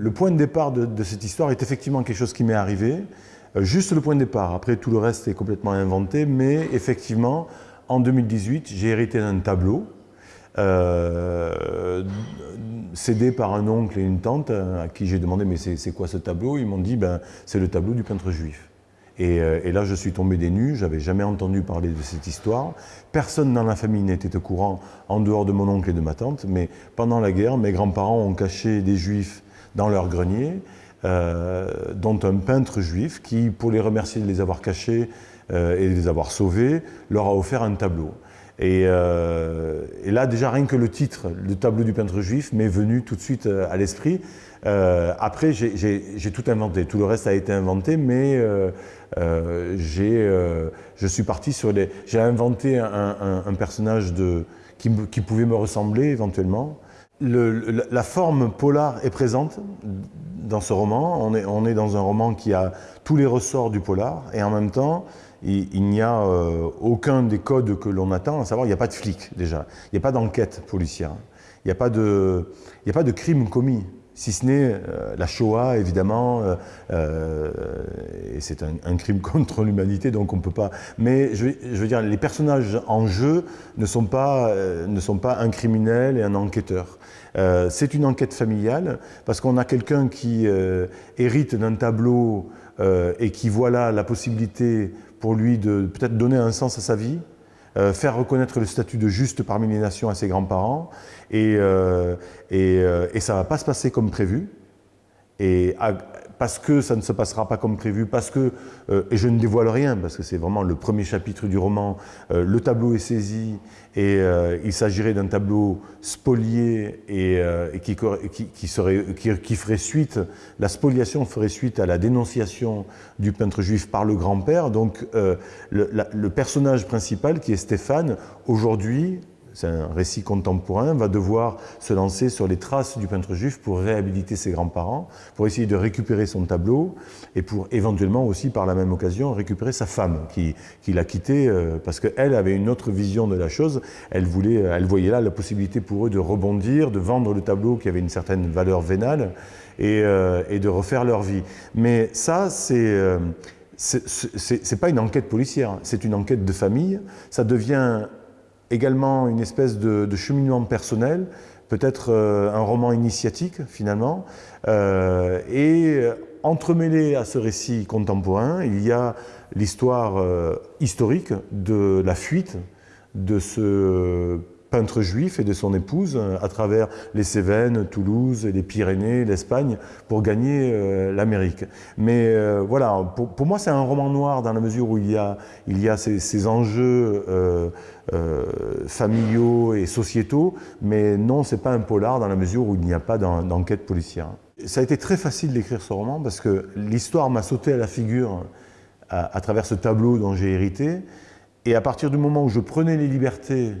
Le point de départ de, cette histoire est effectivement quelque chose qui m'est arrivé, euh, juste le point de départ. Après, tout le reste est complètement inventé, mais effectivement, en 2018, j'ai hérité d'un tableau euh, cédé par un oncle et une tante à qui j'ai demandé mais c'est quoi ce tableau? Ils m'ont dit ben, c'est le tableau du peintre juif. Euh, et, là, je suis tombé des nues, j'avais jamais entendu parler de cette histoire. Personne dans la famille n'était au courant, en dehors de mon oncle et de ma tante, mais pendant la guerre, mes grands-parents ont caché des juifs dans leur grenier, euh, dont un peintre juif qui, pour les remercier de les avoir cachés euh, et de les avoir sauvés, leur a offert un tableau. Et, et, là, déjà, rien que le titre, le tableau du peintre juif, m'est venu tout de suite à l'esprit. après, j'ai tout inventé. Tout le reste a été inventé, mais euh, euh, je suis parti sur les... J'ai inventé un, personnage de, qui, pouvait me ressembler éventuellement. La forme polar est présente dans ce roman. On est, dans un roman qui a tous les ressorts du polar et en même temps, il, n'y a euh, aucun des codes que l'on attend, à savoir il n'y a pas de flic déjà, il n'y a pas d'enquête policière, il n'y a pas de crime commis si ce n'est euh, la Shoah, évidemment, euh, euh, et c'est un, crime contre l'humanité, donc on ne peut pas... Mais je, veux dire, les personnages en jeu ne sont pas, ne sont pas un criminel et un enquêteur. c'est une enquête familiale, parce qu'on a quelqu'un qui hérite d'un tableau et qui voit là la possibilité pour lui de peut-être donner un sens à sa vie, euh, faire reconnaître le statut de juste parmi les nations à ses grands-parents, et, euh, euh, et, ça ne va pas se passer comme prévu. Et parce que ça ne se passera pas comme prévu, parce que, euh, et je ne dévoile rien, parce que c'est vraiment le premier chapitre du roman, euh, le tableau est saisi, et euh, il s'agirait d'un tableau spolié et, qui, serait, qui, ferait suite, la spoliation ferait suite à la dénonciation du peintre juif par le grand-père, donc le personnage principal, qui est Stéphane, aujourd'hui, c'est un récit contemporain, va devoir se lancer sur les traces du peintre juif pour réhabiliter ses grands-parents, pour essayer de récupérer son tableau et pour éventuellement aussi par la même occasion récupérer sa femme qui, l'a quitté euh, parce qu'elle avait une autre vision de la chose. Elle, voulait, elle voyait là la possibilité pour eux de rebondir, de vendre le tableau qui avait une certaine valeur vénale et, euh, de refaire leur vie. Mais ça, c'est... Euh, c'est pas une enquête policière, c'est une enquête de famille. Ça devient également une espèce de, cheminement personnel, peut-être euh, un roman initiatique finalement, euh, et entremêlé à ce récit contemporain, il y a l'histoire euh, historique de la fuite de ce peintre juif et de son épouse euh, à travers les Cévennes, Toulouse, les Pyrénées, l'Espagne pour gagner euh, l'Amérique. Mais euh, voilà, pour, moi c'est un roman noir dans la mesure où il y a, il y a ces, enjeux familiaux et sociétaux, mais non, c'est pas un polar dans la mesure où il n'y a pas d'enquête policière. Ça a été très facile d'écrire ce roman parce que l'histoire m'a sauté à la figure à travers ce tableau dont j'ai hérité, et à partir du moment où je prenais les libertés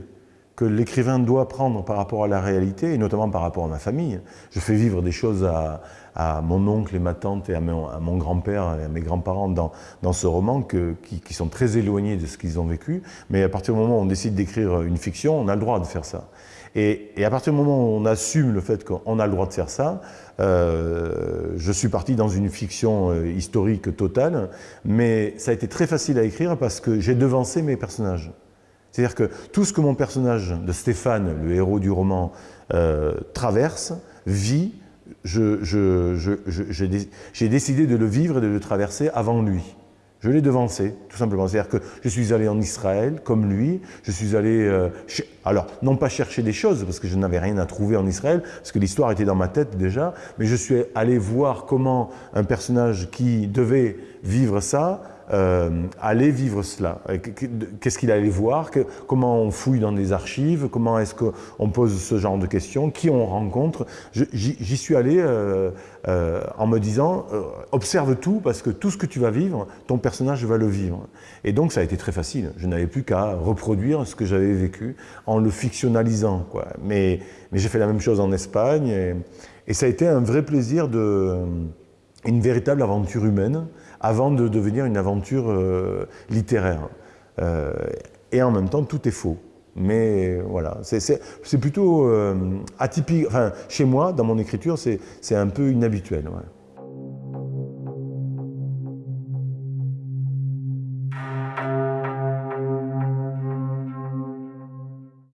que l'écrivain doit prendre par rapport à la réalité, et notamment par rapport à ma famille. Je fais vivre des choses à, mon oncle et ma tante et à mon, grand-père et à mes grands-parents dans, dans, ce roman qui, sont très éloignés de ce qu'ils ont vécu, mais à partir du moment où on décide d'écrire une fiction, on a le droit de faire ça. Et, à partir du moment où on assume le fait qu'on a le droit de faire ça, euh, je suis parti dans une fiction euh, historique totale, mais ça a été très facile à écrire parce que j'ai devancé mes personnages. C'est-à-dire que tout ce que mon personnage de Stéphane, le héros du roman, euh, traverse, vit, j'ai décidé de le vivre et de le traverser avant lui. Je l'ai devancé, tout simplement. C'est-à-dire que je suis allé en Israël, comme lui. Je suis allé, euh, alors, non pas chercher des choses, parce que je n'avais rien à trouver en Israël, parce que l'histoire était dans ma tête déjà, mais je suis allé voir comment un personnage qui devait vivre ça euh, aller vivre cela. Qu'est-ce qu'il allait voir Comment on fouille dans des archives Comment est-ce qu'on pose ce genre de questions Qui on rencontre J'y suis allé euh, euh, en me disant observe tout parce que tout ce que tu vas vivre, ton personnage va le vivre. Et donc ça a été très facile. Je n'avais plus qu'à reproduire ce que j'avais vécu en le fictionnalisant. Mais, j'ai fait la même chose en Espagne et, ça a été un vrai plaisir une véritable aventure humaine avant de devenir une aventure euh, littéraire. Euh, et en même temps, tout est faux. Mais voilà, c'est plutôt euh, atypique. Enfin, chez moi, dans mon écriture, c'est un peu inhabituel.